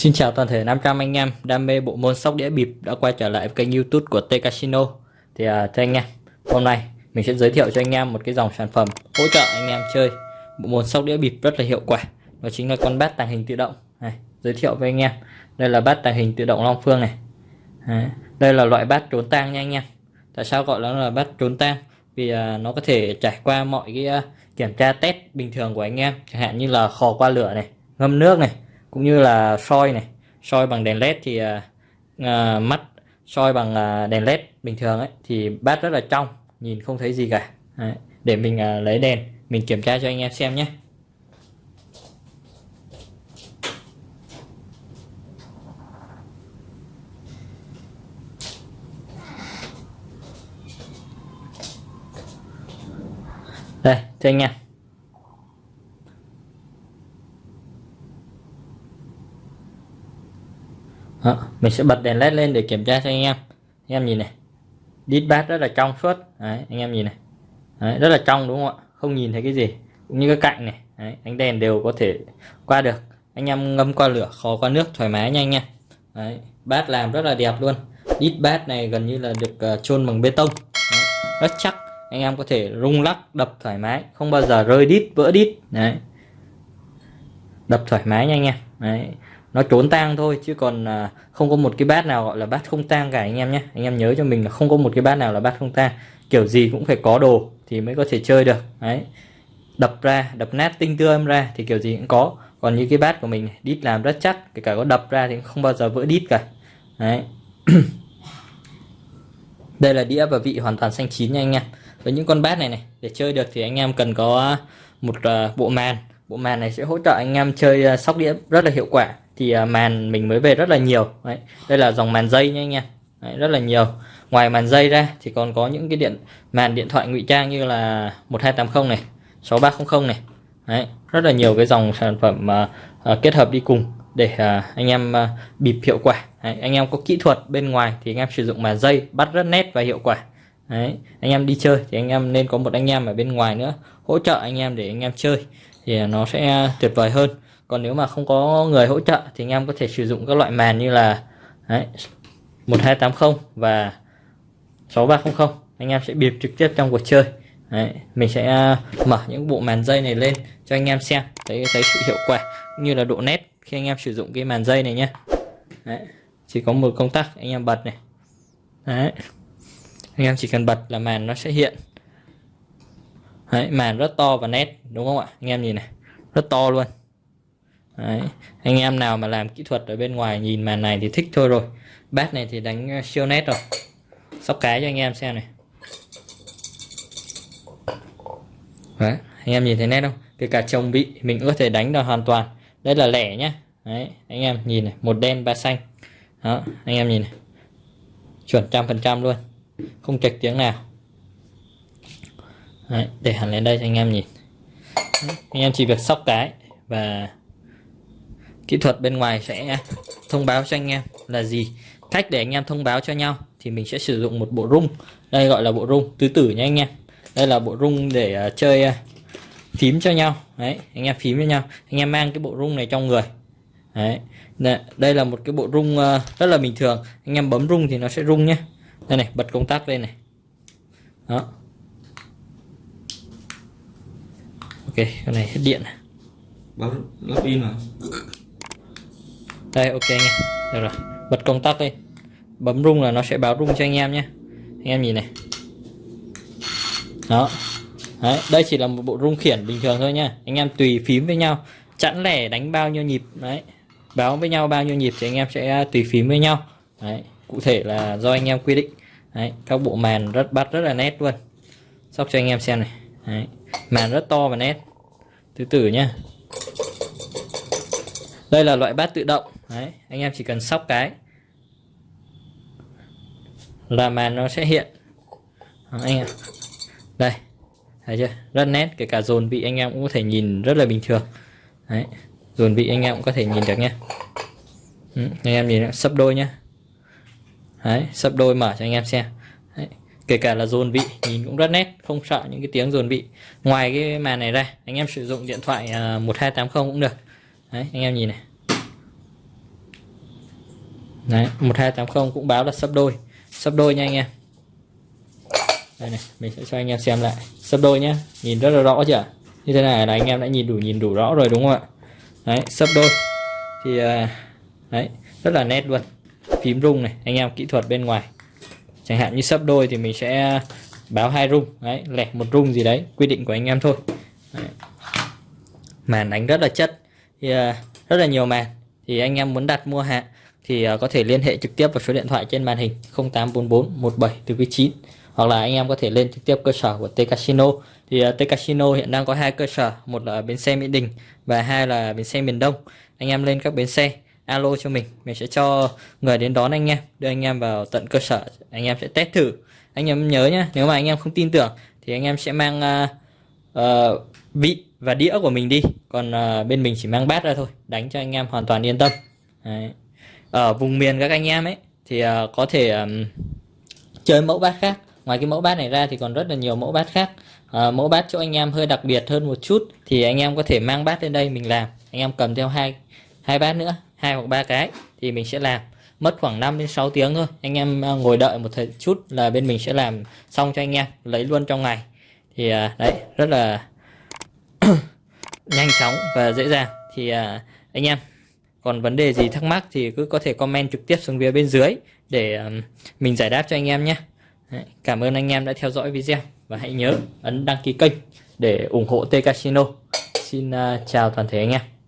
Xin chào toàn thể 500 anh em đam mê bộ môn sóc đĩa bịp đã quay trở lại với kênh youtube của T Casino. Thì uh, thưa anh em, hôm nay mình sẽ giới thiệu cho anh em một cái dòng sản phẩm hỗ trợ anh em chơi bộ môn sóc đĩa bịp rất là hiệu quả. Đó chính là con bát tàng hình tự động. Này, Giới thiệu với anh em, đây là bát tàng hình tự động Long Phương này. Đấy. Đây là loại bát trốn tang nha anh em. Tại sao gọi nó là bát trốn tang? Vì uh, nó có thể trải qua mọi cái uh, kiểm tra test bình thường của anh em. Chẳng hạn như là khò qua lửa này, ngâm nước này cũng như là soi này. Soi bằng đèn led thì uh, uh, mắt soi bằng uh, đèn led bình thường ấy thì bát rất là trong nhìn không thấy gì cả. Đấy. để mình uh, lấy đèn mình kiểm tra cho anh em xem nhé. Đây thưa anh em Đó, mình sẽ bật đèn led lên để kiểm tra cho anh em. Anh em nhìn này. Đít bát rất là trong suốt. Đấy, anh em nhìn này. Đấy, rất là trong đúng không ạ? Không nhìn thấy cái gì. Cũng như cái cạnh này. Đấy, ánh đèn đều có thể qua được. Anh em ngâm qua lửa khó qua nước thoải mái nha anh em. Đấy, bát làm rất là đẹp luôn. Đít bát này gần như là được uh, chôn bằng bê tông. Đấy, rất chắc anh em có thể rung lắc, đập thoải mái, không bao giờ rơi đít, vỡ đít. Đấy. Đập thoải mái nha anh em. Đấy. Nó trốn tang thôi, chứ còn à, không có một cái bát nào gọi là bát không tang cả anh em nhé. Anh em nhớ cho mình là không có một cái bát nào là bát không tang. Kiểu gì cũng phải có đồ thì mới có thể chơi được. Đấy. Đập ra, đập nát tinh tươm ra thì kiểu gì cũng có. Còn như cái bát của mình, đít làm rất chắc, kể cả có đập ra thì không bao giờ vỡ đít cả. Đấy. Đây là đĩa và vị hoàn toàn xanh chín nha anh em với những con bát này này để chơi được thì anh em cần có à, một à, bộ màn. Bộ màn này sẽ hỗ trợ anh em chơi à, sóc đĩa rất là hiệu quả. Thì màn mình mới về rất là nhiều. Đấy. đây là dòng màn dây nha anh em. Đấy, rất là nhiều. Ngoài màn dây ra thì còn có những cái điện màn điện thoại ngụy trang như là 1280 này 6300 này. Đấy, rất là nhiều cái dòng sản phẩm uh, uh, kết hợp đi cùng để uh, anh em uh, bịp hiệu quả. Đấy, anh em có kỹ thuật bên ngoài thì anh em sử dụng màn dây bắt rất nét và hiệu quả đấy, anh em đi chơi thì anh em nên có một anh em ở bên ngoài nữa hỗ trợ anh em để anh em chơi thì nó sẽ tuyệt vời hơn. Còn nếu mà không có người hỗ trợ thì anh em có thể sử dụng các loại màn như là đấy, 1280 và 6300 anh em sẽ bịp trực tiếp trong cuộc chơi. Đấy, mình sẽ à, mở những bộ màn dây này lên cho anh em xem thấy thấy sự hiệu quả cũng như là độ nét khi anh em sử dụng cái màn dây này nhé đấy, chỉ có một công tắc anh em bật này. Đấy anh em chỉ cần bật là màn nó sẽ hiện. Đấy, màn rất to và nét đúng không ạ? Anh em nhìn này rất to luôn. Đấy. anh em nào mà làm kỹ thuật ở bên ngoài nhìn màn này thì thích thôi rồi. Bát này thì đánh ờ, siêu nét rồi. Sóc cái cho anh em xem này. Đấy. anh em nhìn thấy nét không? Kể cả chồng bị mình có thể đánh được hoàn toàn. Đây là lẻ nhá. Đấy. anh em nhìn này một đen ba xanh. Đó anh em nhìn này. Chuẩn trăm phần trăm luôn không chạch tiếng nào. Đấy. để hẳn lên đây cho anh em nhìn. Đấy. anh em chỉ việc sóc cái và kỹ thuật bên ngoài sẽ thông báo cho anh em là gì. Cách để anh em thông báo cho nhau thì mình sẽ sử dụng một bộ rung. Đây gọi là bộ rung tứ tử nha anh em. Đây là bộ rung để uh, chơi uh, phím cho nhau. Đấy anh em phím cho nhau. Anh em mang cái bộ rung này trong người. Đấy đây là một cái bộ rung uh, rất là bình thường. Anh em bấm rung thì nó sẽ rung nhé đây này bật công tắc lên này. Đó. Ok cái này hết điện. Bấm lắp pin mà đây ok anh em. Được rồi bật công tắc đi bấm rung là nó sẽ báo rung cho anh em nhé. Anh em nhìn này. Đó. Đấy, đây chỉ là một bộ rung khiển bình thường thôi nha anh em tùy phím với nhau. Chẵn lẻ đánh bao nhiêu nhịp đấy. Báo với nhau bao nhiêu nhịp thì anh em sẽ tùy phím với nhau. Đấy cụ thể là do anh em quy định đấy các bộ màn rất bắt rất là nét luôn. Sóc cho anh em xem này. Đấy. màn rất to và nét. Từ từ nhá. Đây là loại bát tự động. Đấy, anh em chỉ cần sóc cái là màn nó sẽ hiện. Đó, anh em. Đây thấy chưa? Rất nét kể cả dồn vị anh em cũng có thể nhìn rất là bình thường. Đấy dồn vị anh em cũng có thể nhìn được nhé ừ, anh em nhìn sấp đôi nhá đấy sấp đôi mở cho anh em xem. Đấy. kể cả là dồn vị nhìn cũng rất nét, không sợ những cái tiếng dồn vị. Ngoài cái màn này ra, anh em sử dụng điện thoại à, 1280 cũng được. Đấy, anh em nhìn này. Đấy 1280 cũng báo là sấp đôi. Sấp đôi nha anh em. Đây này, mình sẽ cho anh em xem lại. Sấp đôi nhá, nhìn rất là rõ chưa? Như thế này là anh em đã nhìn đủ nhìn đủ rõ rồi đúng không ạ? Đấy sấp đôi. Thì à, đấy, rất là nét luôn phím rung này anh em kỹ thuật bên ngoài. Chẳng hạn như sấp đôi thì mình sẽ báo hai rung đấy lẻ một rung gì đấy quy định của anh em thôi. Đấy. màn đánh rất là chất thì uh, rất là nhiều màn. Thì anh em muốn đặt mua hàng thì uh, có thể liên hệ trực tiếp vào số điện thoại trên màn hình 0844 17 từ 9 hoặc là anh em có thể lên trực tiếp cơ sở của T Casino. Thì uh, T Casino hiện đang có hai cơ sở một là bến xe Mỹ Đình và hai là bến xe miền Đông. Anh em lên các bến xe alo cho mình. Mình sẽ cho người đến đón anh em đưa anh em vào tận cơ sở. Anh em sẽ test thử. Anh em nhớ nhé nếu mà anh em không tin tưởng thì anh em sẽ mang uh, uh, vị và đĩa của mình đi. Còn uh, bên mình chỉ mang bát ra thôi đánh cho anh em hoàn toàn yên tâm. Đấy. ở vùng miền các anh em ấy thì uh, có thể um, chơi mẫu bát khác. Ngoài cái mẫu bát này ra thì còn rất là nhiều mẫu bát khác. À, mẫu bát chỗ anh em hơi đặc biệt hơn một chút thì anh em có thể mang bát lên đây mình làm. Anh em cầm theo hai hai bát nữa hai hoặc ba cái thì mình sẽ làm. Mất khoảng 5 đến 6 tiếng thôi. Anh em à, ngồi đợi một thời chút là bên mình sẽ làm xong cho anh em, lấy luôn trong ngày. Thì à, đấy, rất là nhanh chóng và dễ dàng. Thì à, anh em, còn vấn đề gì thắc mắc thì cứ có thể comment trực tiếp xuống phía bên dưới để mình giải đáp cho anh em nhé. Cảm ơn anh em đã theo dõi video và hãy nhớ ấn đăng ký kênh để ủng hộ T Casino. Xin chào toàn thể anh em.